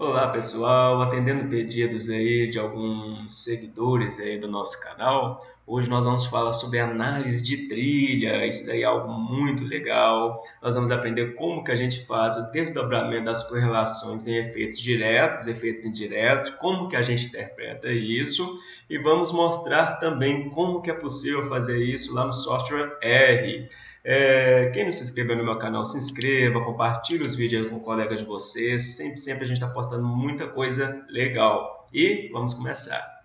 Olá pessoal, atendendo pedidos aí de alguns seguidores aí do nosso canal, hoje nós vamos falar sobre análise de trilha, isso daí é algo muito legal. Nós vamos aprender como que a gente faz o desdobramento das correlações em efeitos diretos, efeitos indiretos, como que a gente interpreta isso e vamos mostrar também como que é possível fazer isso lá no software R. É, quem não se inscreveu no meu canal, se inscreva, compartilhe os vídeos com colegas de vocês. Sempre, sempre a gente está postando muita coisa legal. E vamos começar.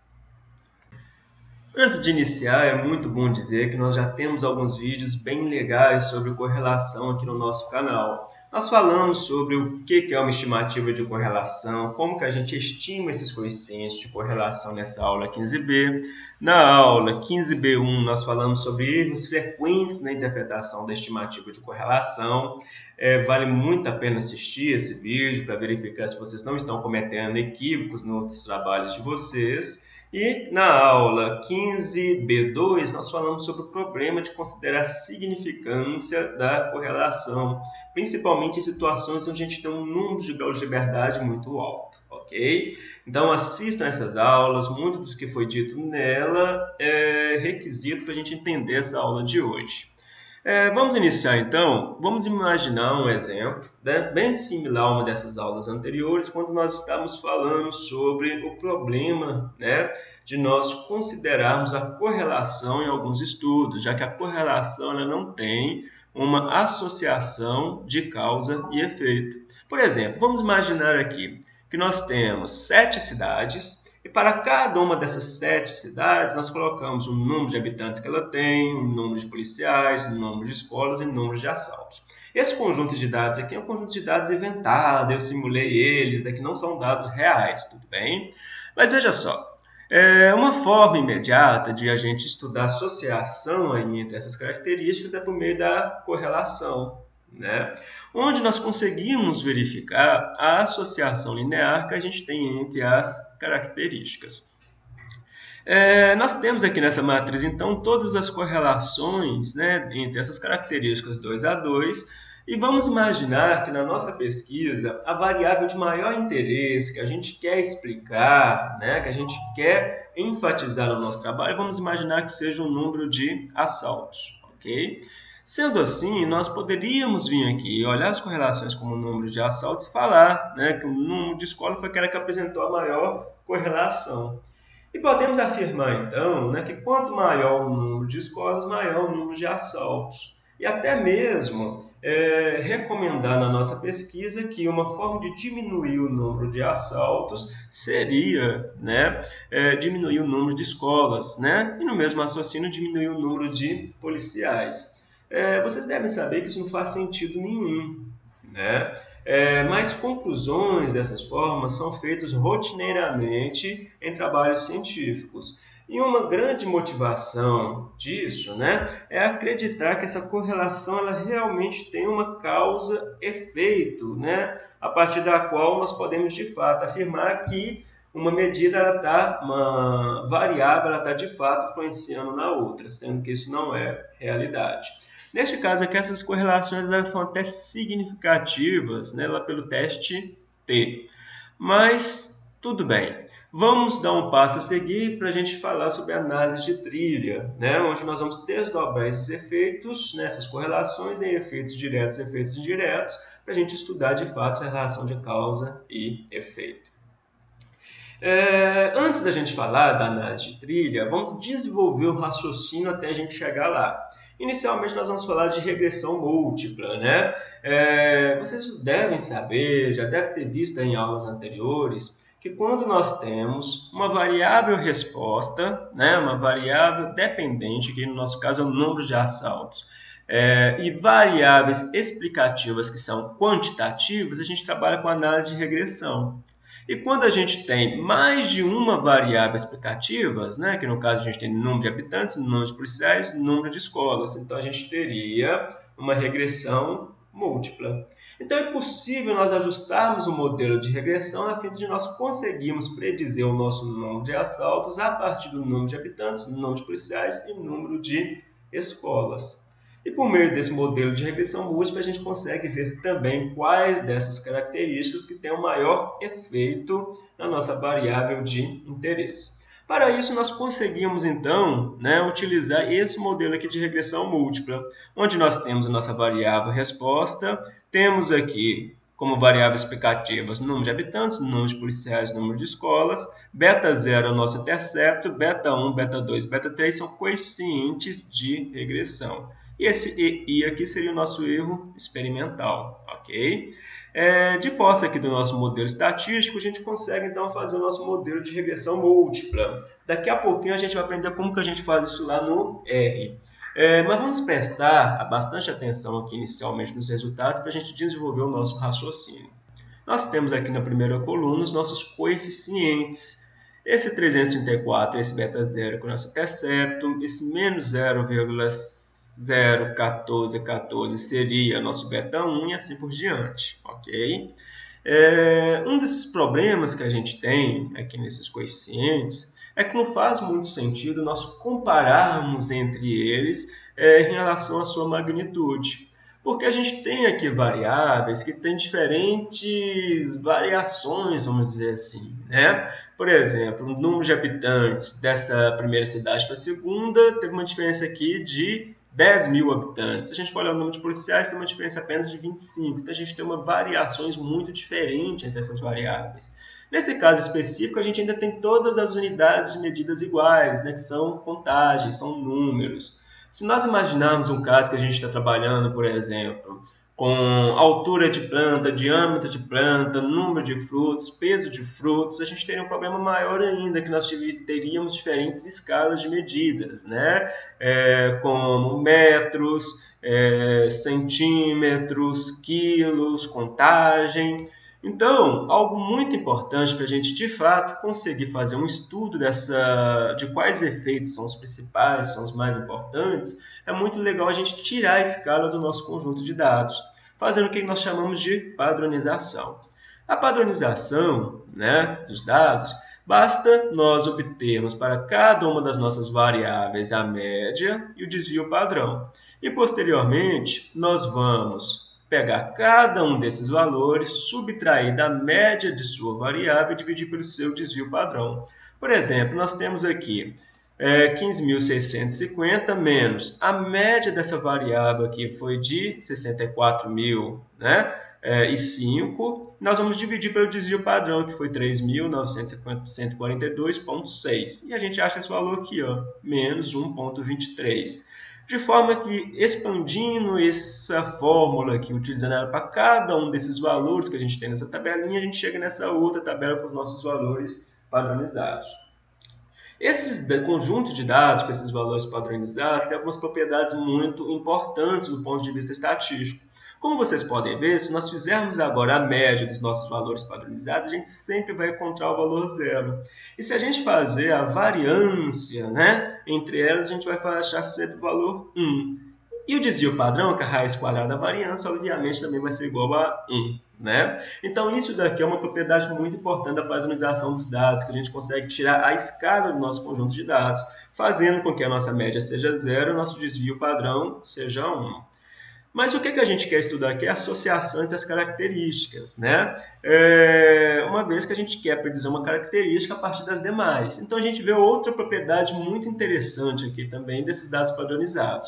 Antes de iniciar, é muito bom dizer que nós já temos alguns vídeos bem legais sobre correlação aqui no nosso canal. Nós falamos sobre o que é uma estimativa de correlação, como que a gente estima esses coeficientes de correlação nessa aula 15b. Na aula 15b1 nós falamos sobre erros frequentes na interpretação da estimativa de correlação. É, vale muito a pena assistir esse vídeo para verificar se vocês não estão cometendo equívocos nos trabalhos de vocês. E na aula 15b2 nós falamos sobre o problema de considerar a significância da correlação, principalmente em situações onde a gente tem um número de graus de liberdade muito alto, ok? Então assistam essas aulas, muito do que foi dito nela é requisito para a gente entender essa aula de hoje. É, vamos iniciar então, vamos imaginar um exemplo né, bem similar a uma dessas aulas anteriores, quando nós estávamos falando sobre o problema né, de nós considerarmos a correlação em alguns estudos, já que a correlação ela não tem uma associação de causa e efeito. Por exemplo, vamos imaginar aqui que nós temos sete cidades e para cada uma dessas sete cidades, nós colocamos o número de habitantes que ela tem, o número de policiais, o número de escolas e o número de assaltos. Esse conjunto de dados aqui é um conjunto de dados inventado, eu simulei eles, daqui não são dados reais, tudo bem? Mas veja só, é uma forma imediata de a gente estudar a associação aí entre essas características é por meio da correlação né? onde nós conseguimos verificar a associação linear que a gente tem entre as características. É, nós temos aqui nessa matriz, então, todas as correlações né, entre essas características 2 a 2, e vamos imaginar que na nossa pesquisa, a variável de maior interesse que a gente quer explicar, né, que a gente quer enfatizar no nosso trabalho, vamos imaginar que seja o número de assaltos. ok? Sendo assim, nós poderíamos vir aqui e olhar as correlações como o número de assaltos e falar né, que o número de escola foi aquela que apresentou a maior correlação. E podemos afirmar, então, né, que quanto maior o número de escolas, maior o número de assaltos. E até mesmo é, recomendar na nossa pesquisa que uma forma de diminuir o número de assaltos seria né, é, diminuir o número de escolas, né? e no mesmo raciocínio diminuir o número de policiais é, vocês devem saber que isso não faz sentido nenhum. Né? É, mas conclusões dessas formas são feitas rotineiramente em trabalhos científicos. E uma grande motivação disso né, é acreditar que essa correlação ela realmente tem uma causa-efeito, né, a partir da qual nós podemos de fato afirmar que uma medida está, uma variável está de fato influenciando na outra, sendo que isso não é realidade. Neste caso aqui, essas correlações elas são até significativas né, lá pelo teste T. Mas, tudo bem. Vamos dar um passo a seguir para a gente falar sobre análise de trilha, né, onde nós vamos desdobrar esses efeitos, né, essas correlações em efeitos diretos e efeitos indiretos, para a gente estudar de fato essa relação de causa e efeito. É, antes da gente falar da análise de trilha, vamos desenvolver o raciocínio até a gente chegar lá. Inicialmente nós vamos falar de regressão múltipla, né? É, vocês devem saber, já devem ter visto em aulas anteriores, que quando nós temos uma variável resposta, né, uma variável dependente, que no nosso caso é o número de assaltos, é, e variáveis explicativas que são quantitativas, a gente trabalha com análise de regressão. E quando a gente tem mais de uma variável explicativa, né, que no caso a gente tem número de habitantes, número de policiais, número de escolas, então a gente teria uma regressão múltipla. Então é possível nós ajustarmos o modelo de regressão a fim de nós conseguirmos predizer o nosso número de assaltos a partir do número de habitantes, número de policiais e número de escolas. E por meio desse modelo de regressão múltipla, a gente consegue ver também quais dessas características que têm o maior efeito na nossa variável de interesse. Para isso, nós conseguimos, então, né, utilizar esse modelo aqui de regressão múltipla, onde nós temos a nossa variável resposta, temos aqui como variáveis explicativas número de habitantes, número de policiais, número de escolas, beta 0 é o nosso intercepto, beta 1, beta 2, beta 3 são coeficientes de regressão. E esse EI aqui seria o nosso erro experimental, ok? É, de posse aqui do nosso modelo estatístico, a gente consegue então fazer o nosso modelo de regressão múltipla. Daqui a pouquinho a gente vai aprender como que a gente faz isso lá no R. É, mas vamos prestar bastante atenção aqui inicialmente nos resultados para a gente desenvolver o nosso raciocínio. Nós temos aqui na primeira coluna os nossos coeficientes. Esse 334, esse beta 0 com o nosso intercepto, esse menos 0,01414 seria nosso beta 1 e assim por diante, ok? É, um desses problemas que a gente tem aqui nesses coeficientes é que não faz muito sentido nós compararmos entre eles é, em relação à sua magnitude. Porque a gente tem aqui variáveis que têm diferentes variações, vamos dizer assim. Né? Por exemplo, o número de habitantes dessa primeira cidade para a segunda teve uma diferença aqui de 10 mil habitantes. Se a gente for olhar o número de policiais, tem uma diferença apenas de 25. Então, a gente tem uma variações muito diferentes entre essas variáveis. Nesse caso específico, a gente ainda tem todas as unidades de medidas iguais, né, que são contagens, são números. Se nós imaginarmos um caso que a gente está trabalhando, por exemplo, com altura de planta, diâmetro de planta, número de frutos, peso de frutos, a gente teria um problema maior ainda, que nós teríamos diferentes escalas de medidas, né? É, como metros, é, centímetros, quilos, contagem. Então, algo muito importante para a gente, de fato, conseguir fazer um estudo dessa, de quais efeitos são os principais, são os mais importantes, é muito legal a gente tirar a escala do nosso conjunto de dados, fazendo o que nós chamamos de padronização. A padronização né, dos dados, basta nós obtermos para cada uma das nossas variáveis a média e o desvio padrão. E, posteriormente, nós vamos pegar cada um desses valores, subtrair da média de sua variável e dividir pelo seu desvio padrão. Por exemplo, nós temos aqui é, 15.650 menos a média dessa variável aqui foi de 64.000, né? É, e 5, nós vamos dividir pelo desvio padrão, que foi 3.942,6. E a gente acha esse valor aqui, ó, menos 1,23 de forma que expandindo essa fórmula aqui, utilizando ela para cada um desses valores que a gente tem nessa tabelinha, a gente chega nessa outra tabela com os nossos valores padronizados. Esses conjuntos de dados com esses valores padronizados têm algumas propriedades muito importantes do ponto de vista estatístico. Como vocês podem ver, se nós fizermos agora a média dos nossos valores padronizados, a gente sempre vai encontrar o valor zero. E se a gente fazer a variância né, entre elas, a gente vai achar sempre o valor 1. E o desvio padrão, que é a raiz quadrada da variância, obviamente também vai ser igual a 1. Né? Então, isso daqui é uma propriedade muito importante da padronização dos dados, que a gente consegue tirar a escala do nosso conjunto de dados, fazendo com que a nossa média seja zero e o nosso desvio padrão seja 1. Mas o que, que a gente quer estudar aqui é a associação entre as características, né? É, uma vez que a gente quer predizer uma característica a partir das demais. Então a gente vê outra propriedade muito interessante aqui também desses dados padronizados.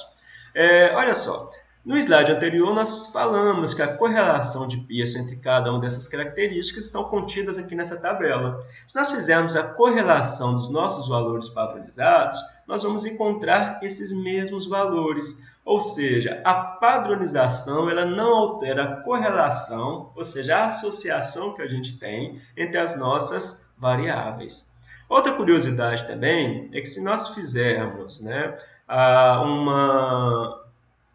É, olha só, no slide anterior nós falamos que a correlação de Pearson entre cada uma dessas características estão contidas aqui nessa tabela. Se nós fizermos a correlação dos nossos valores padronizados, nós vamos encontrar esses mesmos valores. Ou seja, a padronização ela não altera a correlação, ou seja, a associação que a gente tem entre as nossas variáveis. Outra curiosidade também é que se nós fizermos né, uma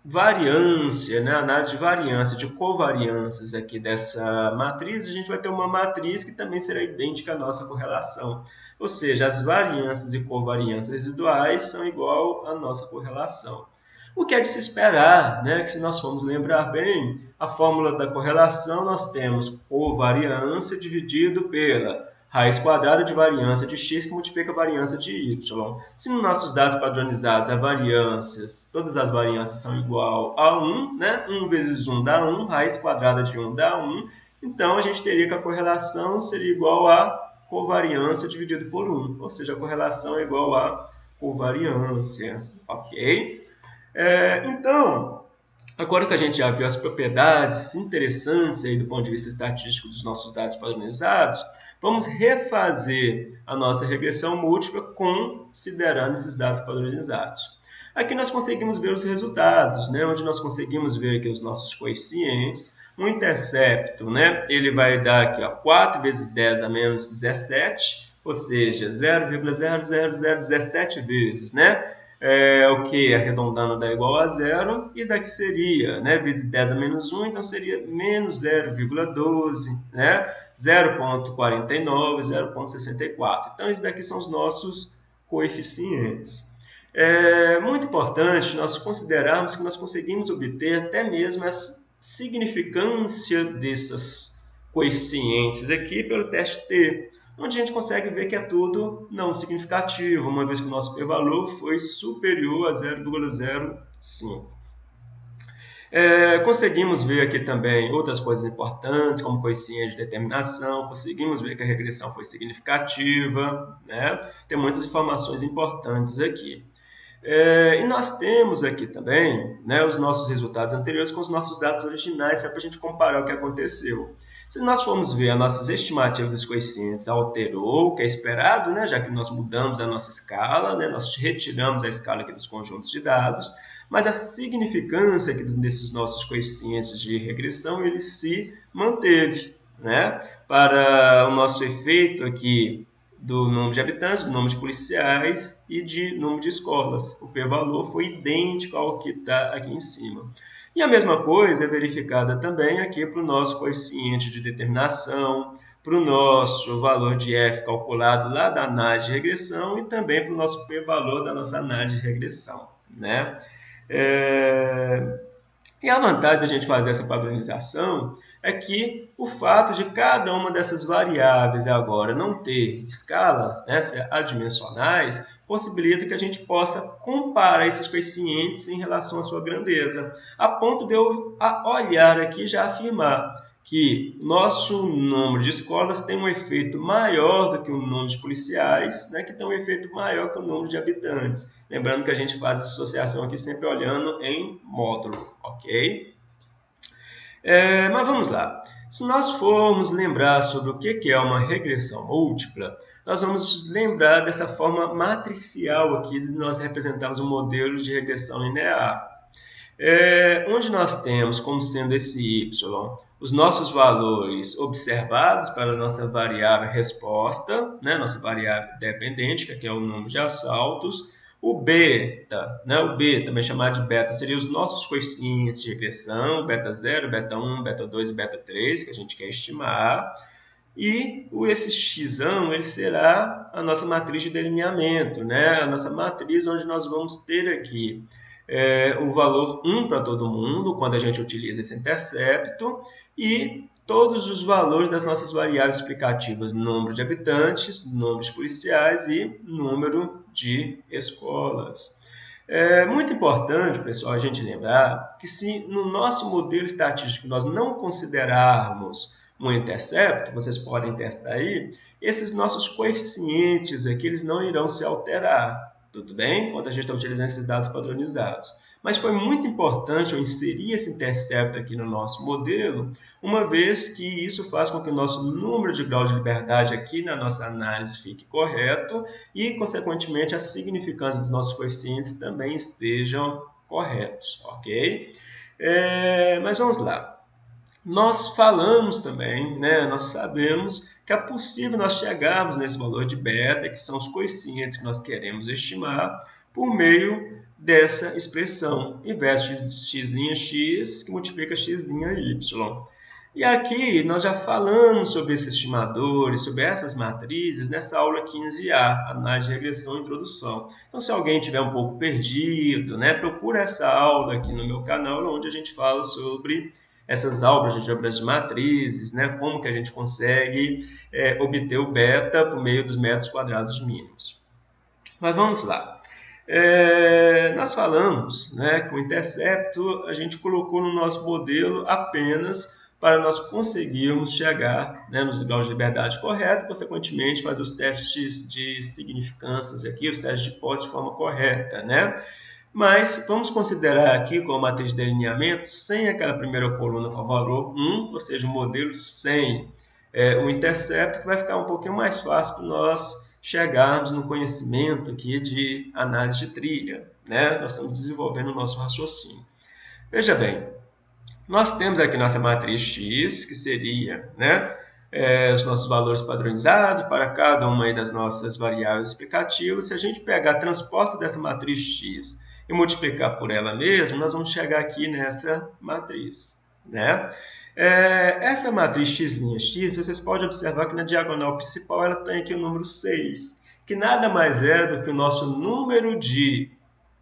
variância, né, análise de variância, de covariâncias aqui dessa matriz, a gente vai ter uma matriz que também será idêntica à nossa correlação. Ou seja, as variâncias e covariâncias residuais são igual à nossa correlação. O que é de se esperar, né? que se nós formos lembrar bem, a fórmula da correlação nós temos covariância dividido pela raiz quadrada de variância de x que multiplica a variância de y. Se nos nossos dados padronizados a variâncias, todas as variâncias são igual a 1, né? 1 vezes 1 dá 1, raiz quadrada de 1 dá 1, então a gente teria que a correlação seria igual a covariância dividido por 1, ou seja, a correlação é igual a covariância, ok? É, então, agora que a gente já viu as propriedades interessantes aí do ponto de vista estatístico dos nossos dados padronizados, vamos refazer a nossa regressão múltipla considerando esses dados padronizados. Aqui nós conseguimos ver os resultados, né? onde nós conseguimos ver aqui os nossos coeficientes. O intercepto, né? ele vai dar aqui ó, 4 vezes 10 a menos 17, ou seja, 0,00017 vezes. Né? É, o que arredondando dá igual a zero, isso daqui seria, né, vezes 10 a menos 1, então seria menos 0,12, né, 0,49, 0,64. Então, isso daqui são os nossos coeficientes. É muito importante nós considerarmos que nós conseguimos obter até mesmo a significância desses coeficientes aqui pelo teste T onde a gente consegue ver que é tudo não significativo, uma vez que o nosso p-valor foi superior a 0,05. É, conseguimos ver aqui também outras coisas importantes, como coeficiente de determinação, conseguimos ver que a regressão foi significativa, né? tem muitas informações importantes aqui. É, e nós temos aqui também né, os nossos resultados anteriores com os nossos dados originais, para a gente comparar o que aconteceu. Se nós formos ver a nossas estimativas dos coeficientes alterou o que é esperado, né, já que nós mudamos a nossa escala, né, nós retiramos a escala aqui dos conjuntos de dados, mas a significância aqui desses nossos coeficientes de regressão ele se manteve. Né? Para o nosso efeito aqui do número de habitantes, do número de policiais e de número de escolas. O p-valor foi idêntico ao que está aqui em cima. E a mesma coisa é verificada também aqui para o nosso coeficiente de determinação, para o nosso valor de f calculado lá da análise de regressão e também para o nosso p-valor da nossa análise de regressão. Né? É... E a vantagem da gente fazer essa padronização é que o fato de cada uma dessas variáveis agora não ter escala, né, ser adimensionais, possibilita que a gente possa comparar esses coeficientes em relação à sua grandeza, a ponto de eu olhar aqui já afirmar que nosso número de escolas tem um efeito maior do que o número de policiais, né, que tem um efeito maior que o número de habitantes. Lembrando que a gente faz essa associação aqui sempre olhando em módulo, ok? É, mas vamos lá. Se nós formos lembrar sobre o que é uma regressão múltipla, nós vamos lembrar dessa forma matricial aqui de nós representarmos um modelo de regressão linear. É, onde nós temos como sendo esse y os nossos valores observados para a nossa variável resposta, né, nossa variável dependente, que aqui é o número de assaltos, o beta, né, o b, também chamado de beta, seria os nossos coeficientes de regressão, beta 0, beta 1, beta 2 e beta 3, que a gente quer estimar. E esse x ele será a nossa matriz de delineamento, né? a nossa matriz onde nós vamos ter aqui é, o valor 1 para todo mundo, quando a gente utiliza esse intercepto, e todos os valores das nossas variáveis explicativas, número de habitantes, número de policiais e número de escolas. É muito importante, pessoal, a gente lembrar que se no nosso modelo estatístico nós não considerarmos um intercepto, vocês podem testar aí, esses nossos coeficientes aqui eles não irão se alterar, tudo bem? Quando a gente está utilizando esses dados padronizados. Mas foi muito importante eu inserir esse intercepto aqui no nosso modelo, uma vez que isso faz com que o nosso número de grau de liberdade aqui na nossa análise fique correto e, consequentemente, a significância dos nossos coeficientes também estejam corretos, ok? É, mas vamos lá. Nós falamos também, né, nós sabemos que é possível nós chegarmos nesse valor de beta, que são os coeficientes que nós queremos estimar, por meio dessa expressão, inverso de x' x que multiplica x' y. E aqui nós já falamos sobre esses estimadores, sobre essas matrizes nessa aula 15A, análise de regressão e introdução. Então se alguém tiver um pouco perdido, né, procura essa aula aqui no meu canal, onde a gente fala sobre essas álgebras de matrizes, né? como que a gente consegue é, obter o beta por meio dos metros quadrados mínimos. Mas vamos lá. É, nós falamos né, que o intercepto a gente colocou no nosso modelo apenas para nós conseguirmos chegar né, nos graus de liberdade correto, consequentemente fazer os testes de significâncias aqui, os testes de hipótese de forma correta. Né? Mas vamos considerar aqui como matriz de delineamento sem aquela primeira coluna com valor 1, ou seja, o modelo sem é, o intercepto, que vai ficar um pouquinho mais fácil para nós chegarmos no conhecimento aqui de análise de trilha. Né? Nós estamos desenvolvendo o nosso raciocínio. Veja bem, nós temos aqui nossa matriz X, que seria né, é, os nossos valores padronizados para cada uma das nossas variáveis explicativas. Se a gente pegar a transposta dessa matriz X e multiplicar por ela mesma, nós vamos chegar aqui nessa matriz. Né? É, essa matriz x',x, vocês podem observar que na diagonal principal ela tem aqui o número 6, que nada mais é do que o nosso número de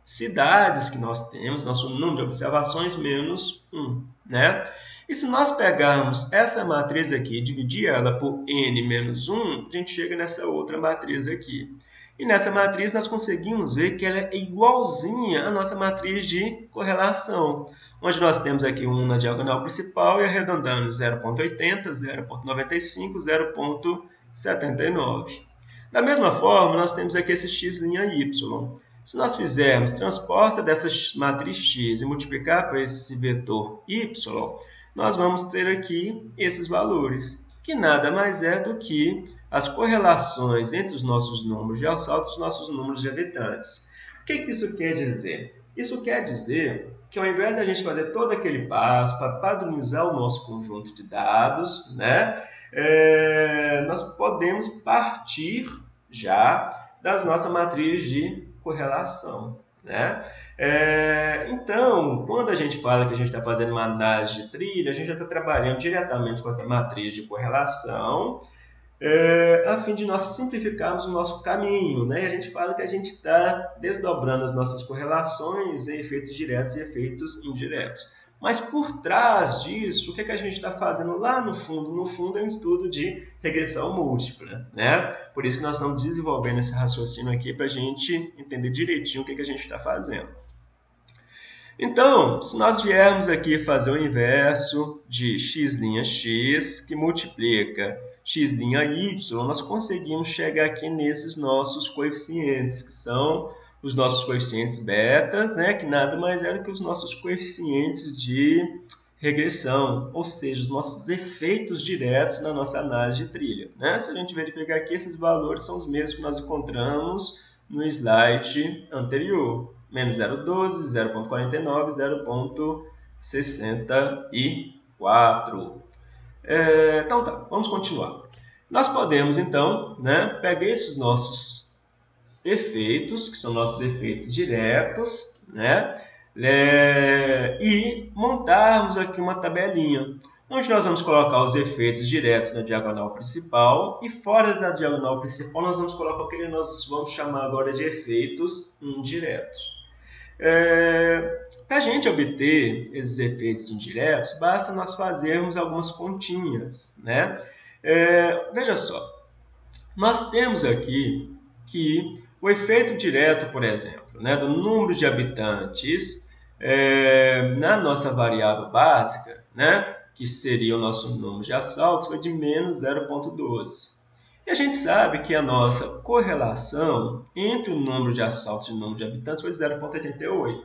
cidades que nós temos, nosso número de observações menos 1. Né? E se nós pegarmos essa matriz aqui e dividir ela por n menos 1, a gente chega nessa outra matriz aqui. E nessa matriz nós conseguimos ver que ela é igualzinha à nossa matriz de correlação onde nós temos aqui 1 na diagonal principal e arredondando 0.80, 0.95, 0.79. Da mesma forma, nós temos aqui esse x' y. Se nós fizermos transposta dessa matriz x e multiplicar por esse vetor y, nós vamos ter aqui esses valores, que nada mais é do que as correlações entre os nossos números de assalto e os nossos números de habitantes. O que, que isso quer dizer? Isso quer dizer que ao invés de a gente fazer todo aquele passo para padronizar o nosso conjunto de dados, né, é, nós podemos partir já das nossas matrizes de correlação. Né? É, então, quando a gente fala que a gente está fazendo uma análise de trilha, a gente já está trabalhando diretamente com essa matriz de correlação é, a fim de nós simplificarmos o nosso caminho. Né? E a gente fala que a gente está desdobrando as nossas correlações em efeitos diretos e efeitos indiretos. Mas por trás disso, o que, é que a gente está fazendo lá no fundo? No fundo é um estudo de regressão múltipla. Né? Por isso que nós estamos desenvolvendo esse raciocínio aqui para a gente entender direitinho o que, é que a gente está fazendo. Então, se nós viermos aqui fazer o inverso de x',x, que multiplica x', nós conseguimos chegar aqui nesses nossos coeficientes, que são os nossos coeficientes beta, né, que nada mais é do que os nossos coeficientes de regressão, ou seja, os nossos efeitos diretos na nossa análise de trilha. Né? Se a gente verificar aqui, esses valores são os mesmos que nós encontramos no slide anterior. Menos 0,12, 0,49, 0,64. É, então tá, vamos continuar. Nós podemos então né, pegar esses nossos efeitos, que são nossos efeitos diretos, né, é, e montarmos aqui uma tabelinha, onde nós vamos colocar os efeitos diretos na diagonal principal e fora da diagonal principal nós vamos colocar o que nós vamos chamar agora de efeitos indiretos. É, Para a gente obter esses efeitos indiretos, basta nós fazermos algumas continhas. Né? É, veja só, nós temos aqui que o efeito direto, por exemplo, né, do número de habitantes é, na nossa variável básica, né, que seria o nosso número de assaltos, foi de menos 0,12. E a gente sabe que a nossa correlação entre o número de assaltos e o número de habitantes foi 0,88.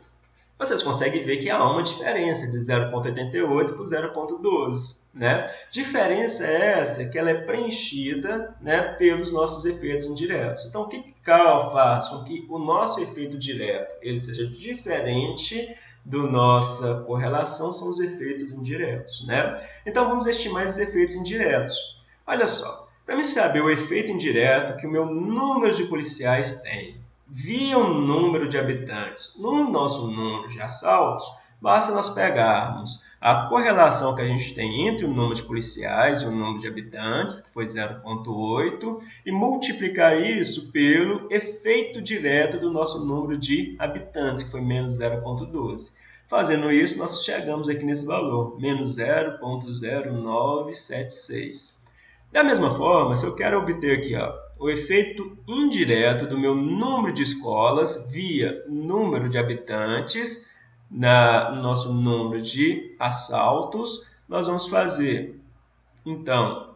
Vocês conseguem ver que há uma diferença de 0,88 para 0,12. Né? Diferença é essa que ela é preenchida né, pelos nossos efeitos indiretos. Então, o que faz com que o nosso efeito direto ele seja diferente do nossa correlação são os efeitos indiretos. Né? Então, vamos estimar esses efeitos indiretos. Olha só, para me saber o efeito indireto que o meu número de policiais tem via o número de habitantes no nosso número de assaltos, basta nós pegarmos a correlação que a gente tem entre o número de policiais e o número de habitantes, que foi 0,8, e multiplicar isso pelo efeito direto do nosso número de habitantes, que foi menos 0,12. Fazendo isso, nós chegamos aqui nesse valor, menos 0.0976. Da mesma forma, se eu quero obter aqui ó, o efeito indireto do meu número de escolas via número de habitantes, na, no nosso número de assaltos, nós vamos fazer, então,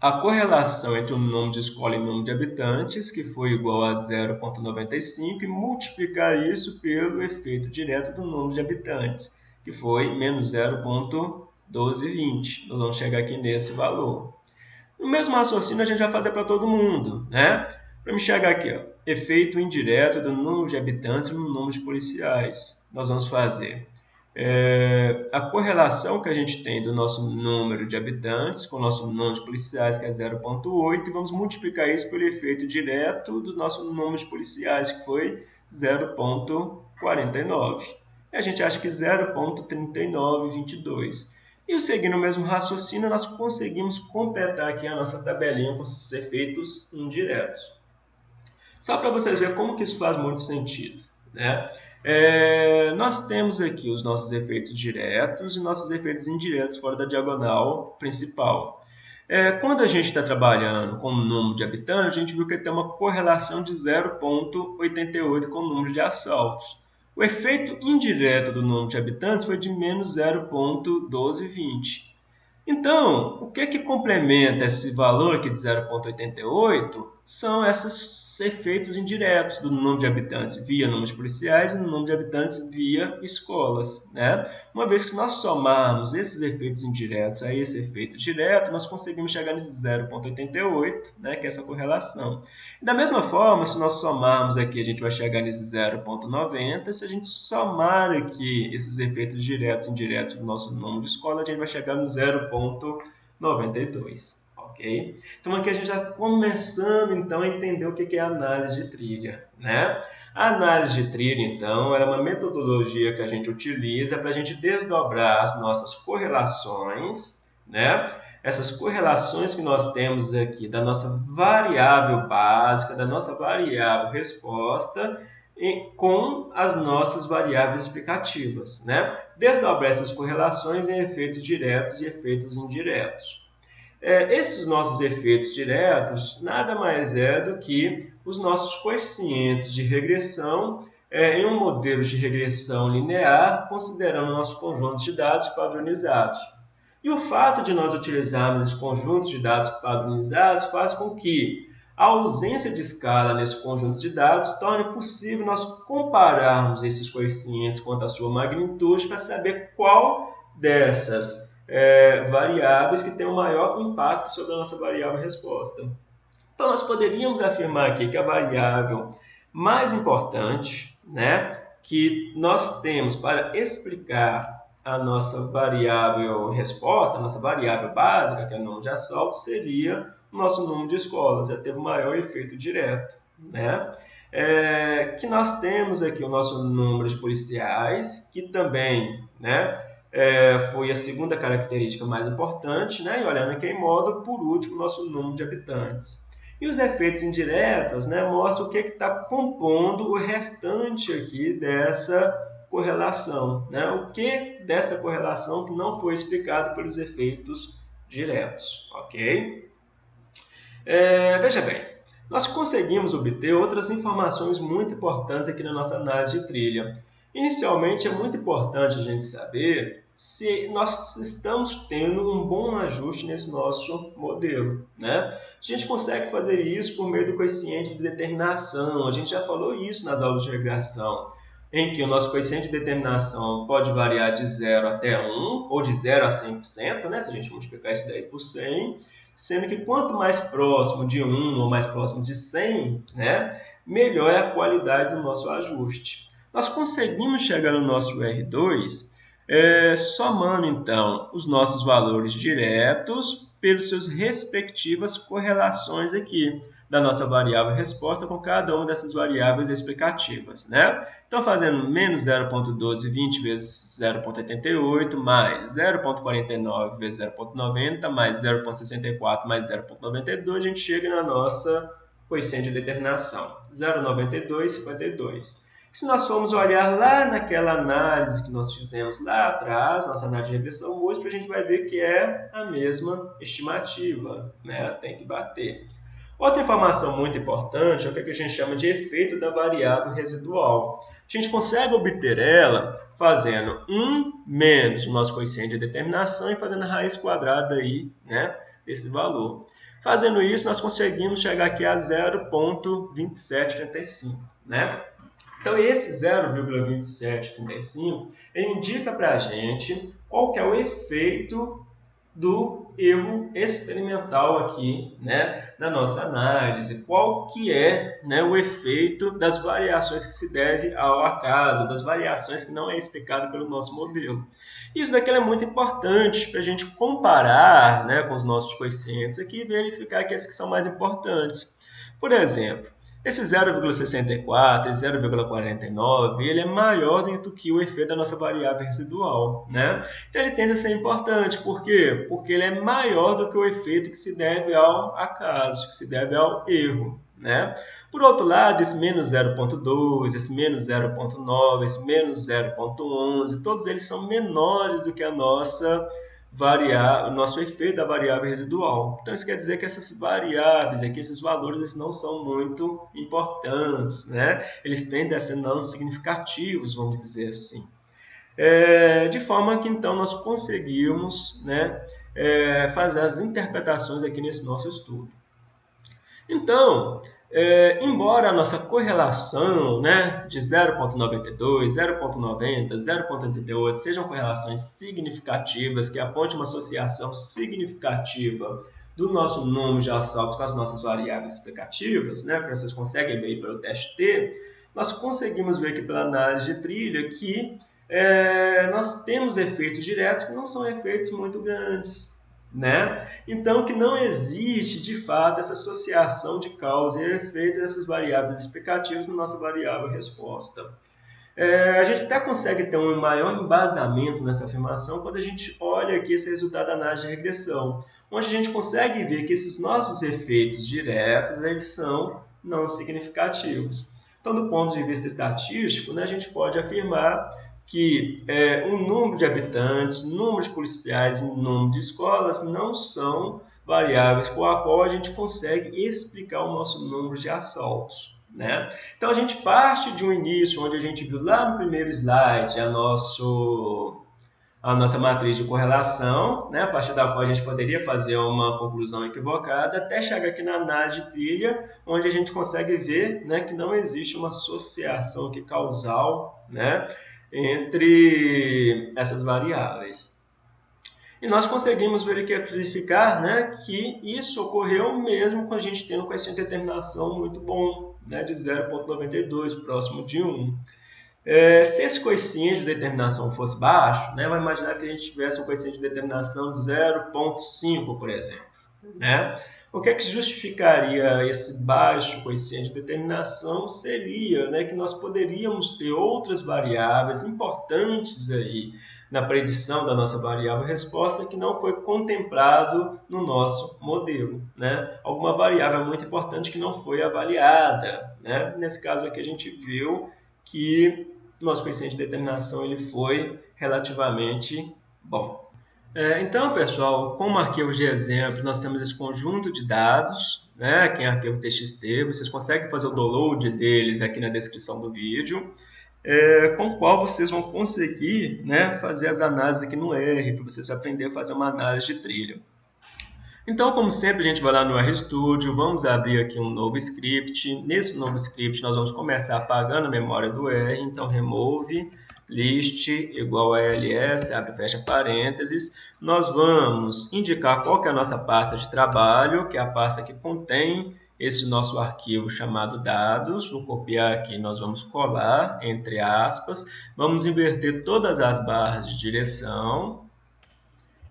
a correlação entre o número de escola e o número de habitantes, que foi igual a 0,95, e multiplicar isso pelo efeito direto do número de habitantes, que foi menos 0,1220. Nós vamos chegar aqui nesse valor. O mesmo raciocínio a gente vai fazer para todo mundo, né? Para me chegar aqui, ó, efeito indireto do número de habitantes no número de policiais. Nós vamos fazer é, a correlação que a gente tem do nosso número de habitantes com o nosso número de policiais, que é 0,8, e vamos multiplicar isso pelo efeito direto do nosso número de policiais, que foi 0,49. E a gente acha que 0,3922. E seguindo o mesmo raciocínio, nós conseguimos completar aqui a nossa tabelinha com esses efeitos indiretos. Só para vocês verem como que isso faz muito sentido. Né? É, nós temos aqui os nossos efeitos diretos e nossos efeitos indiretos fora da diagonal principal. É, quando a gente está trabalhando com o número de habitantes, a gente viu que tem uma correlação de 0,88 com o número de assaltos. O efeito indireto do número de habitantes foi de menos 0,1220. Então, o que, que complementa esse valor aqui de 0,88 são esses efeitos indiretos do número de habitantes via número de policiais e no número de habitantes via escolas. Né? Uma vez que nós somarmos esses efeitos indiretos a esse efeito direto, nós conseguimos chegar nesse 0,88, né, que é essa correlação. Da mesma forma, se nós somarmos aqui, a gente vai chegar nesse 0,90. Se a gente somar aqui esses efeitos diretos e indiretos do nosso número de escola, a gente vai chegar no 0,92. Então aqui a gente já começando então a entender o que é análise de trilha. Né? A análise de trilha, então, é uma metodologia que a gente utiliza para a gente desdobrar as nossas correlações, né? essas correlações que nós temos aqui da nossa variável básica, da nossa variável resposta, com as nossas variáveis explicativas. Né? Desdobrar essas correlações em efeitos diretos e efeitos indiretos. É, esses nossos efeitos diretos nada mais é do que os nossos coeficientes de regressão é, em um modelo de regressão linear, considerando nosso conjunto de dados padronizados. E o fato de nós utilizarmos esse conjunto de dados padronizados faz com que a ausência de escala nesse conjunto de dados torne possível nós compararmos esses coeficientes quanto à sua magnitude para saber qual dessas é, variáveis que tem o maior impacto sobre a nossa variável resposta. Então, nós poderíamos afirmar aqui que a variável mais importante né, que nós temos para explicar a nossa variável resposta, a nossa variável básica, que é o número de assaltos, seria o nosso número de escolas, já teve o maior efeito direto. Né? É, que nós temos aqui o nosso número de policiais, que também né, é, foi a segunda característica mais importante, né? e olhando aqui em modo, por último, nosso número de habitantes. E os efeitos indiretos né, mostram o que está compondo o restante aqui dessa correlação. Né? O que dessa correlação que não foi explicado pelos efeitos diretos. ok? É, veja bem, nós conseguimos obter outras informações muito importantes aqui na nossa análise de trilha. Inicialmente, é muito importante a gente saber se nós estamos tendo um bom ajuste nesse nosso modelo. Né? A gente consegue fazer isso por meio do coeficiente de determinação, a gente já falou isso nas aulas de regressão em que o nosso coeficiente de determinação pode variar de 0 até 1, ou de 0 a 100%, né, se a gente multiplicar isso daí por 100, sendo que quanto mais próximo de 1 ou mais próximo de 100, né, melhor é a qualidade do nosso ajuste. Nós conseguimos chegar no nosso R2 é, somando, então, os nossos valores diretos pelos seus respectivas correlações aqui da nossa variável resposta com cada uma dessas variáveis explicativas. Né? Então, fazendo menos 0.1220 vezes 0.88, mais 0.49 vezes 0.90, mais 0.64 mais 0.92, a gente chega na nossa coeficiente de determinação, 0,9252. Se nós formos olhar lá naquela análise que nós fizemos lá atrás, nossa análise de regressão múltipla, a gente vai ver que é a mesma estimativa, né? tem que bater. Outra informação muito importante é o que a gente chama de efeito da variável residual. A gente consegue obter ela fazendo 1 menos o nosso coeficiente de determinação e fazendo a raiz quadrada aí, né, desse valor. Fazendo isso, nós conseguimos chegar aqui a 0,2735. Né? Então, esse 0,2735 indica para a gente qual que é o efeito do erro experimental aqui, né, na nossa análise. Qual que é né, o efeito das variações que se deve ao acaso, das variações que não é explicado pelo nosso modelo. Isso daqui é muito importante para a gente comparar né, com os nossos coeficientes aqui e verificar aqueles que são mais importantes. Por exemplo, esse 0,64 e 0,49 ele é maior do que o efeito da nossa variável residual. Né? Então ele tende a ser importante. Por quê? Porque ele é maior do que o efeito que se deve ao acaso, que se deve ao erro. Né? Por outro lado, esse menos 0.2, esse menos 0.9, esse menos 0.11, todos eles são menores do que a nossa variar o nosso efeito da variável residual. Então, isso quer dizer que essas variáveis aqui, esses valores, eles não são muito importantes, né? Eles tendem a ser não significativos, vamos dizer assim. É, de forma que, então, nós conseguimos né, é, fazer as interpretações aqui nesse nosso estudo. Então, é, embora a nossa correlação né, de 0,92, 0,90, 0,88 sejam correlações significativas, que aponte uma associação significativa do nosso número de assaltos com as nossas variáveis explicativas, né, que vocês conseguem ver pelo teste T, nós conseguimos ver aqui pela análise de trilha que é, nós temos efeitos diretos que não são efeitos muito grandes. Né? Então, que não existe, de fato, essa associação de causa e efeito dessas variáveis explicativas na nossa variável resposta. É, a gente até consegue ter um maior embasamento nessa afirmação quando a gente olha aqui esse resultado da análise de regressão, onde a gente consegue ver que esses nossos efeitos diretos eles são não significativos. Então, do ponto de vista estatístico, né, a gente pode afirmar que é, o número de habitantes, número de policiais e número de escolas não são variáveis com a qual a gente consegue explicar o nosso número de assaltos. Né? Então a gente parte de um início onde a gente viu lá no primeiro slide a, nosso, a nossa matriz de correlação, né? a partir da qual a gente poderia fazer uma conclusão equivocada, até chegar aqui na análise de trilha, onde a gente consegue ver né, que não existe uma associação aqui causal né, entre essas variáveis. E nós conseguimos verificar né, que isso ocorreu mesmo com a gente tendo um coeficiente de determinação muito bom, né, de 0,92, próximo de 1. É, se esse coeficiente de determinação fosse baixo, né, vai imaginar que a gente tivesse um coeficiente de determinação de 0,5, por exemplo. Né? O que é que justificaria esse baixo coeficiente de determinação seria né, que nós poderíamos ter outras variáveis importantes aí na predição da nossa variável resposta que não foi contemplado no nosso modelo. Né? Alguma variável muito importante que não foi avaliada. Né? Nesse caso aqui a gente viu que nosso coeficiente de determinação ele foi relativamente bom. É, então, pessoal, como arquivo de exemplo, nós temos esse conjunto de dados, né, que é arquivo TXT, vocês conseguem fazer o download deles aqui na descrição do vídeo, é, com o qual vocês vão conseguir né, fazer as análises aqui no R, para vocês aprenderem a fazer uma análise de trilha. Então, como sempre, a gente vai lá no RStudio, vamos abrir aqui um novo script. Nesse novo script, nós vamos começar apagando a memória do R, então remove list igual a ls, abre e fecha parênteses. Nós vamos indicar qual que é a nossa pasta de trabalho, que é a pasta que contém esse nosso arquivo chamado dados. Vou copiar aqui, nós vamos colar, entre aspas. Vamos inverter todas as barras de direção.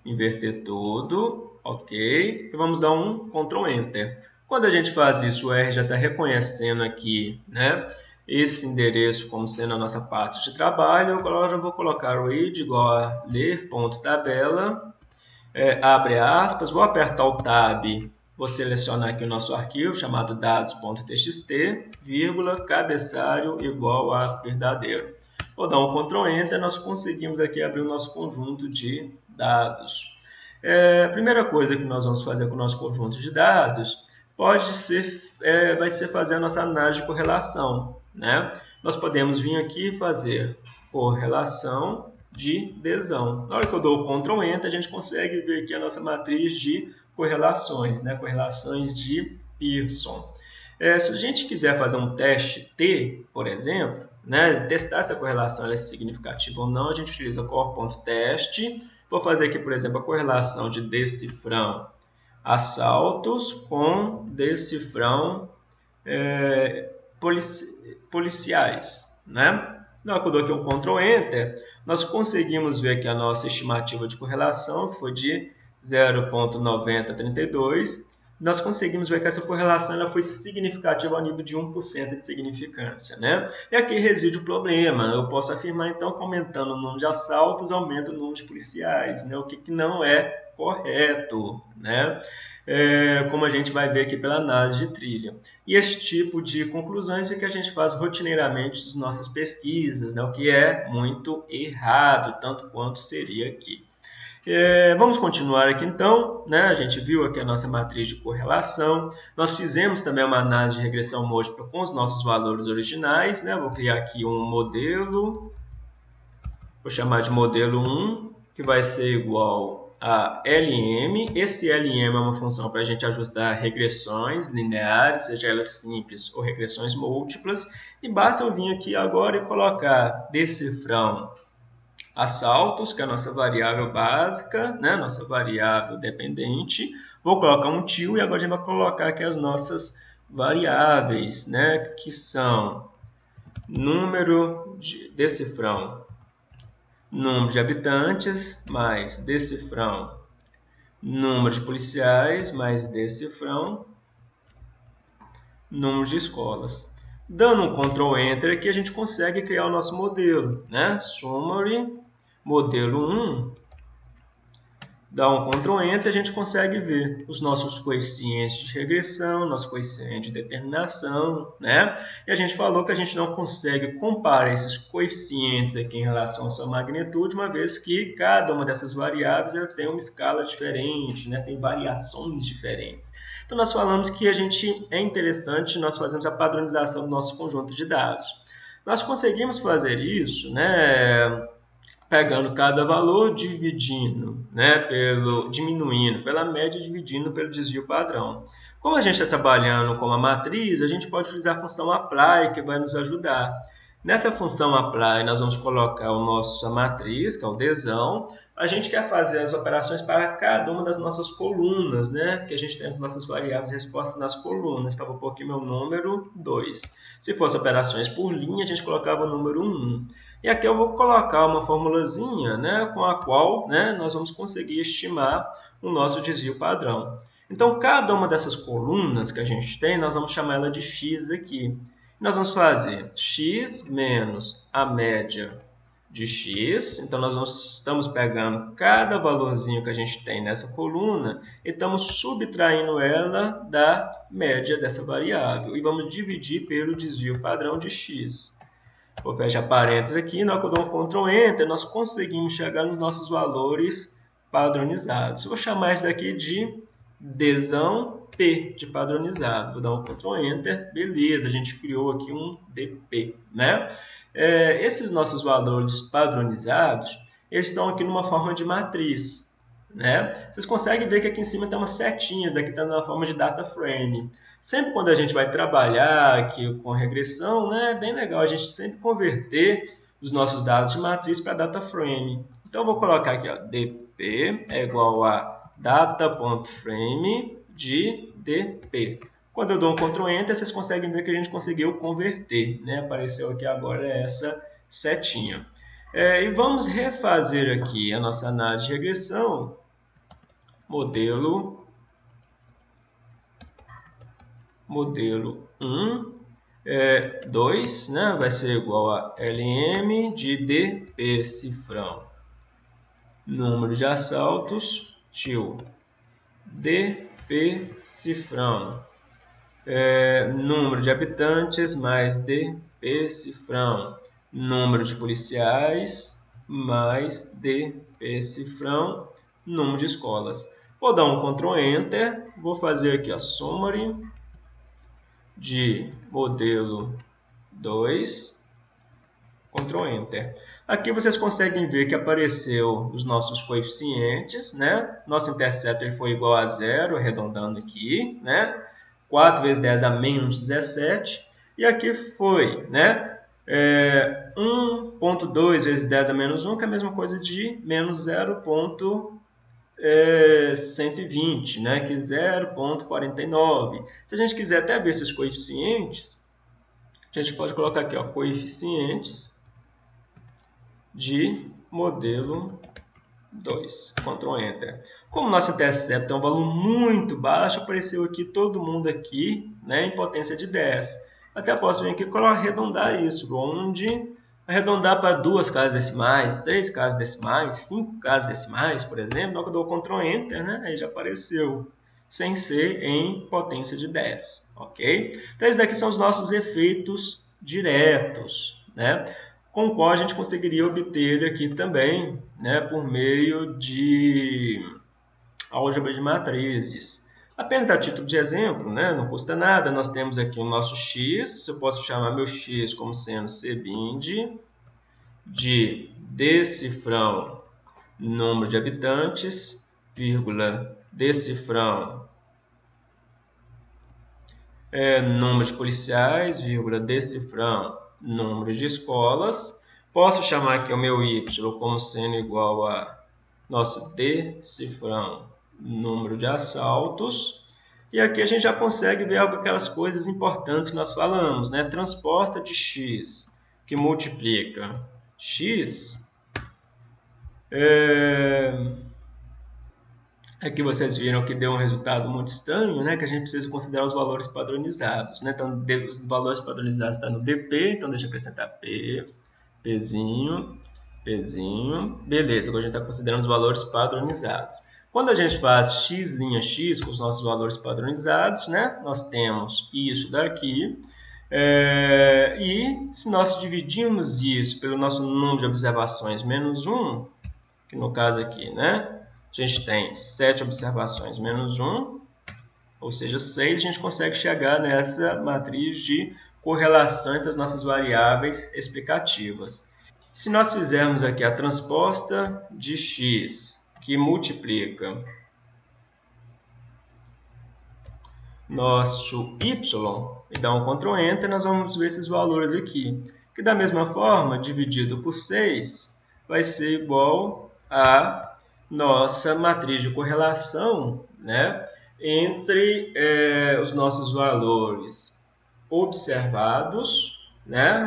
Inverter tudo, ok. E vamos dar um Ctrl Enter. Quando a gente faz isso, o R já está reconhecendo aqui, né? Esse endereço como sendo a nossa parte de trabalho. Agora eu vou colocar o id igual a ler.tabela, é, abre aspas, vou apertar o tab, vou selecionar aqui o nosso arquivo chamado dados.txt, vírgula, cabeçalho igual a verdadeiro. Vou dar um Ctrl Enter, nós conseguimos aqui abrir o nosso conjunto de dados. É, a primeira coisa que nós vamos fazer com o nosso conjunto de dados pode ser, é, vai ser fazer a nossa análise de correlação. Né? Nós podemos vir aqui e fazer correlação de desão. Na hora que eu dou o Ctrl Enter, a gente consegue ver aqui a nossa matriz de correlações, né? correlações de Pearson. É, se a gente quiser fazer um teste T, por exemplo, né, testar se a correlação é significativa ou não, a gente utiliza core.test. Vou fazer aqui, por exemplo, a correlação de decifrão assaltos com decifrão é, polici policiais. Né? Na hora que eu dou aqui um Ctrl Enter, nós conseguimos ver aqui a nossa estimativa de correlação, que foi de 0.9032. Nós conseguimos ver que essa correlação ela foi significativa ao nível de 1% de significância. Né? E aqui reside o problema. Eu posso afirmar, então, que aumentando o número de assaltos, aumenta o número de policiais, né? o que, que não é correto. Né? É, como a gente vai ver aqui pela análise de trilha. E esse tipo de conclusões é que a gente faz rotineiramente nas nossas pesquisas, né, o que é muito errado, tanto quanto seria aqui. É, vamos continuar aqui então, né? a gente viu aqui a nossa matriz de correlação, nós fizemos também uma análise de regressão múltipla com os nossos valores originais, né? vou criar aqui um modelo, vou chamar de modelo 1, que vai ser igual a LM. Esse LM é uma função para a gente ajustar regressões lineares, seja elas simples ou regressões múltiplas. E basta eu vir aqui agora e colocar decifrão assaltos, que é a nossa variável básica, né? nossa variável dependente. Vou colocar um tio e agora a gente vai colocar aqui as nossas variáveis, né? que são número de decifrão número de habitantes mais decifrão número de policiais mais decifrão número de escolas. Dando um Ctrl Enter aqui a gente consegue criar o nosso modelo, né? Summary modelo 1 dá um Ctrl Enter, a gente consegue ver os nossos coeficientes de regressão, nosso coeficiente de determinação, né? E a gente falou que a gente não consegue comparar esses coeficientes aqui em relação à sua magnitude, uma vez que cada uma dessas variáveis ela tem uma escala diferente, né? Tem variações diferentes. Então nós falamos que a gente é interessante nós fazemos a padronização do nosso conjunto de dados. Nós conseguimos fazer isso, né? Pegando cada valor, dividindo, né, pelo, diminuindo pela média, dividindo pelo desvio padrão. Como a gente está trabalhando com uma matriz, a gente pode utilizar a função apply, que vai nos ajudar. Nessa função apply, nós vamos colocar o nosso matriz, que é o desão. A gente quer fazer as operações para cada uma das nossas colunas, né? Que a gente tem as nossas variáveis respostas nas colunas. Então, vou pôr aqui meu número 2. Se fosse operações por linha, a gente colocava o número 1. E aqui eu vou colocar uma formulazinha né, com a qual né, nós vamos conseguir estimar o nosso desvio padrão. Então, cada uma dessas colunas que a gente tem, nós vamos chamar ela de x aqui. Nós vamos fazer x menos a média de x. Então, nós estamos pegando cada valorzinho que a gente tem nessa coluna e estamos subtraindo ela da média dessa variável. E vamos dividir pelo desvio padrão de x. Vou fechar parênteses aqui, na hora que eu dou um Ctrl Enter, nós conseguimos chegar nos nossos valores padronizados. Vou chamar isso daqui de desão P, de padronizado. Vou dar um Ctrl Enter, beleza, a gente criou aqui um DP. Né? É, esses nossos valores padronizados, eles estão aqui numa forma de matriz. Né? Vocês conseguem ver que aqui em cima tem umas setinhas, daqui está na forma de data frame. Sempre quando a gente vai trabalhar aqui com regressão, né, é bem legal a gente sempre converter os nossos dados de matriz para data frame. Então, vou colocar aqui, ó, dp é igual a data.frame de dp. Quando eu dou um Ctrl Enter, vocês conseguem ver que a gente conseguiu converter. Né? Apareceu aqui agora essa setinha. É, e vamos refazer aqui a nossa análise de regressão. Modelo modelo 1, é, 2 né, vai ser igual a LM de DP cifrão. Número de assaltos, tio, DP P-cifrão. É, número de habitantes mais DP cifrão. Número de policiais mais DP cifrão. Número de escolas. Vou dar um Ctrl Enter. Vou fazer aqui a summary de modelo 2. Ctrl Enter. Aqui vocês conseguem ver que apareceu os nossos coeficientes, né? Nosso intercepto ele foi igual a zero, arredondando aqui, né? 4 vezes 10 a menos 17. E aqui foi, né? É, 1.2 vezes 10 a menos 1, que é a mesma coisa de menos 0.120, é, né? que é 0.49. Se a gente quiser até ver esses coeficientes, a gente pode colocar aqui, ó, coeficientes de modelo 2. Ctrl Enter. Como nosso intercepto é um valor muito baixo, apareceu aqui todo mundo aqui né, em potência de 10. Até posso vir aqui e arredondar isso, onde arredondar para duas casas decimais, três casas decimais, cinco casas decimais, por exemplo, que eu dou Ctrl Enter, né, aí já apareceu, sem ser em potência de 10, ok? Então, esses daqui são os nossos efeitos diretos, né? com o qual a gente conseguiria obter aqui também, né, por meio de álgebra de matrizes. Apenas a título de exemplo, né, não custa nada, nós temos aqui o nosso x, eu posso chamar meu x como sendo cbind de decifrão número de habitantes, vírgula, decifrão é, número de policiais, vírgula, decifrão número de escolas. Posso chamar aqui o meu y como sendo igual a nosso decifrão número de assaltos. E aqui a gente já consegue ver aquelas coisas importantes que nós falamos, né? Transposta de x, que multiplica x. É... Aqui vocês viram que deu um resultado muito estranho, né? Que a gente precisa considerar os valores padronizados, né? Então, os valores padronizados estão no DP, então deixa eu acrescentar P, Pzinho, Pzinho. Beleza, agora a gente está considerando os valores padronizados. Quando a gente faz x' x com os nossos valores padronizados, né? Nós temos isso daqui. É, e se nós dividirmos isso pelo nosso número de observações menos 1, que no caso aqui, né? a gente tem 7 observações menos 1, ou seja, 6, a gente consegue chegar nessa matriz de correlação entre as nossas variáveis explicativas. Se nós fizermos aqui a transposta de x, que multiplica nosso y, e dá um Ctrl Enter, nós vamos ver esses valores aqui. Que da mesma forma, dividido por 6, vai ser igual a nossa matriz de correlação né, entre é, os nossos valores observados né,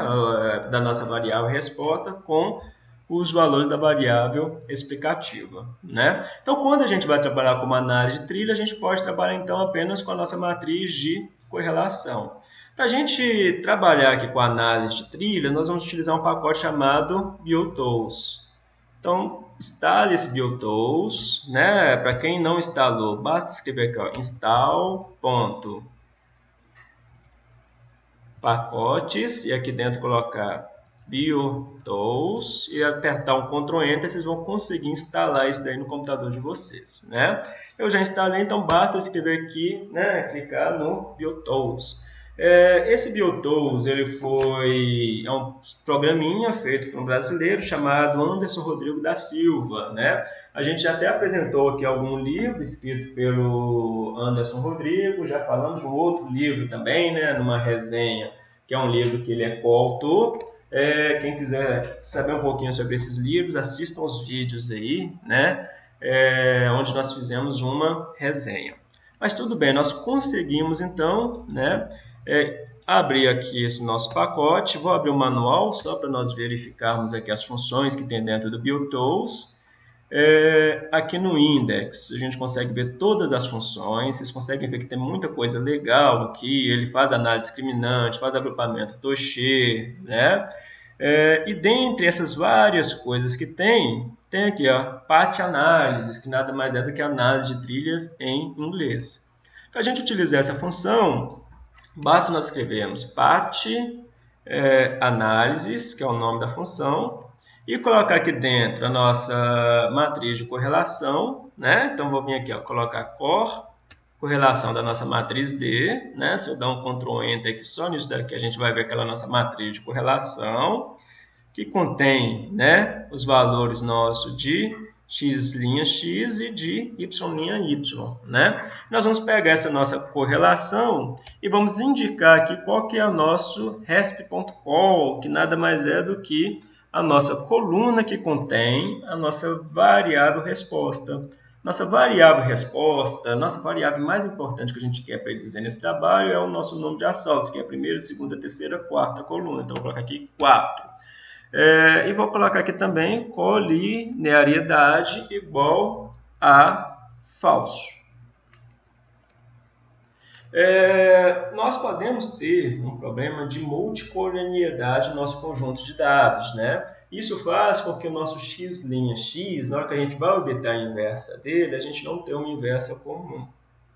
da nossa variável resposta com os valores da variável explicativa. Né? Então, quando a gente vai trabalhar com uma análise de trilha, a gente pode trabalhar então apenas com a nossa matriz de correlação. Para a gente trabalhar aqui com a análise de trilha, nós vamos utilizar um pacote chamado BioTools. Então, instale esse BioTools, né? Para quem não instalou, basta escrever aqui, ó, install. pacotes e aqui dentro colocar BioTools e apertar um Ctrl Enter, vocês vão conseguir instalar isso daí no computador de vocês, né? Eu já instalei, então basta escrever aqui, né, clicar no BioTools. É, esse BioTools ele foi é um programinha feito por um brasileiro chamado Anderson Rodrigo da Silva. Né? A gente já até apresentou aqui algum livro escrito pelo Anderson Rodrigo, já falamos de um outro livro também, né, numa resenha, que é um livro que ele é coautor. É, quem quiser saber um pouquinho sobre esses livros, assistam os vídeos aí, né, é, onde nós fizemos uma resenha. Mas tudo bem, nós conseguimos então né, é, abrir aqui esse nosso pacote, vou abrir o manual só para nós verificarmos aqui as funções que tem dentro do BioTools. É, aqui no Index a gente consegue ver todas as funções, vocês conseguem ver que tem muita coisa legal aqui, ele faz análise discriminante, faz agrupamento Toche, né? É, e dentre essas várias coisas que tem, tem aqui a Path Analysis, que nada mais é do que análise de trilhas em inglês. Para a gente utilizar essa função, basta nós escrevermos pat é, que é o nome da função, e colocar aqui dentro a nossa matriz de correlação, né? Então, vou vir aqui, ó, colocar cor, correlação da nossa matriz D, né? Se eu dar um Ctrl Enter aqui, só nisso daqui a gente vai ver aquela nossa matriz de correlação, que contém, né, os valores nossos de x' x e de y' y, né? Nós vamos pegar essa nossa correlação e vamos indicar aqui qual que é o nosso resp.call, que nada mais é do que a nossa coluna que contém a nossa variável resposta. Nossa variável resposta, nossa variável mais importante que a gente quer para dizer nesse trabalho é o nosso número de assaltos, que é a primeira, segunda, terceira, quarta coluna. Então, vou colocar aqui 4. É, e vou colocar aqui também colinearidade igual a falso. É, nós podemos ter um problema de multicolonialidade no nosso conjunto de dados. Né? Isso faz com que o nosso x' x, na hora que a gente vai obter a inversa dele, a gente não tenha uma inversa comum.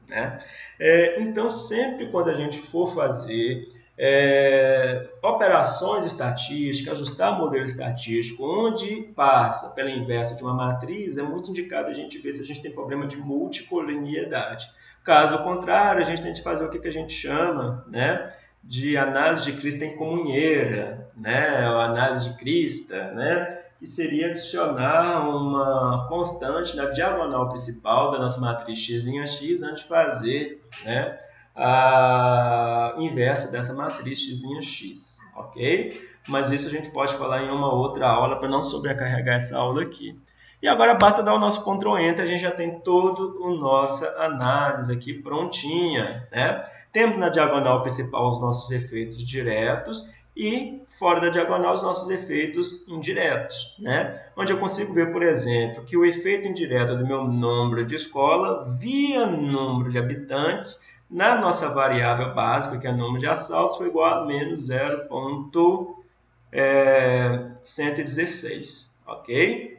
Né? É, então, sempre quando a gente for fazer é, operações estatísticas, ajustar modelo estatístico, onde passa pela inversa de uma matriz, é muito indicado a gente ver se a gente tem problema de multicolonialidade. Caso contrário, a gente tem que fazer o que, a gente chama né, de análise de crista em comunheira, né, ou análise de crista, né, que seria adicionar uma constante na diagonal principal da nossa matriz x' x antes de fazer né, a inversa dessa matriz x', x, ok? Mas isso a gente pode falar em uma outra aula para não sobrecarregar essa aula aqui. E agora basta dar o nosso Ctrl Enter, a gente já tem toda a nossa análise aqui prontinha. Né? Temos na diagonal principal os nossos efeitos diretos e fora da diagonal os nossos efeitos indiretos. Né? Onde eu consigo ver, por exemplo, que o efeito indireto do meu número de escola via número de habitantes na nossa variável básica, que é o número de assaltos, foi igual a menos 0.116, é, ok?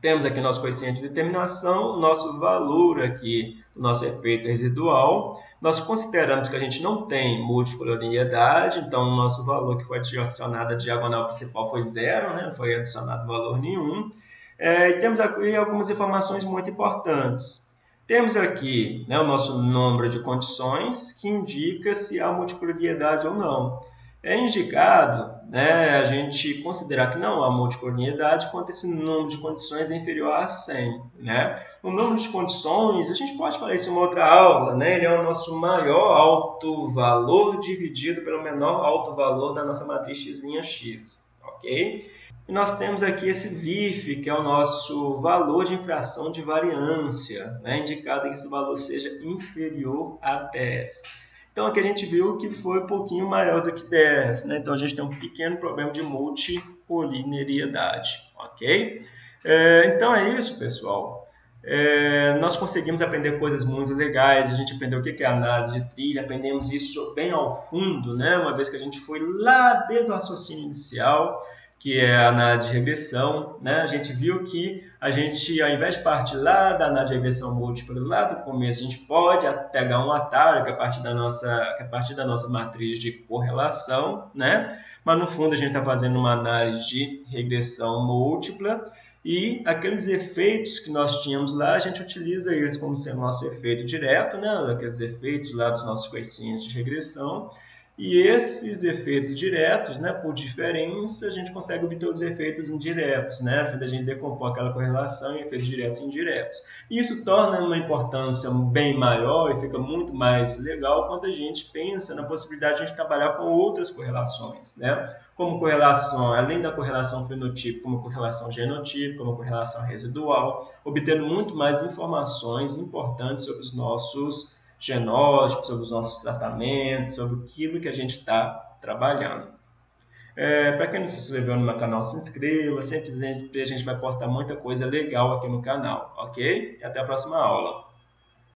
Temos aqui nosso coeficiente de determinação, nosso valor aqui do nosso efeito residual. Nós consideramos que a gente não tem multicoloriedade, então o nosso valor que foi adicionado à diagonal principal foi zero, né? não foi adicionado valor nenhum. É, e temos aqui algumas informações muito importantes. Temos aqui né, o nosso número de condições, que indica se há multicoloriedade ou não. É indicado né, a gente considerar que não há multicolonialidade quando esse número de condições é inferior a 100. Né? O número de condições, a gente pode falar isso em uma outra aula, né? ele é o nosso maior alto valor dividido pelo menor alto valor da nossa matriz x', x. ok? E nós temos aqui esse VIF, que é o nosso valor de infração de variância, né? indicado que esse valor seja inferior a 10. Então aqui a gente viu que foi um pouquinho maior do que 10, né? Então a gente tem um pequeno problema de multicoliniariedade, ok? É, então é isso, pessoal. É, nós conseguimos aprender coisas muito legais, a gente aprendeu o que é análise de trilha, aprendemos isso bem ao fundo, né? uma vez que a gente foi lá desde o raciocínio inicial, que é a análise de regressão, né? a gente viu que a gente, ao invés de partir lá da análise de regressão múltipla, lá do começo, a gente pode pegar um atalho que é a partir da nossa, que é a partir da nossa matriz de correlação, né? mas no fundo a gente está fazendo uma análise de regressão múltipla, e aqueles efeitos que nós tínhamos lá, a gente utiliza eles como sendo nosso efeito direto, né? aqueles efeitos lá dos nossos coeficientes de regressão, e esses efeitos diretos, né, por diferença, a gente consegue obter os efeitos indiretos, né, a gente decompor aquela correlação em efeitos diretos e indiretos. Isso torna uma importância bem maior e fica muito mais legal quando a gente pensa na possibilidade de a gente trabalhar com outras correlações, né, como correlação, além da correlação fenotipo, como correlação genotipo, como correlação residual, obtendo muito mais informações importantes sobre os nossos genótipos, sobre os nossos tratamentos, sobre aquilo que a gente está trabalhando. É, Para quem não se inscreveu no meu canal, se inscreva, sempre a gente vai postar muita coisa legal aqui no canal, ok? E até a próxima aula.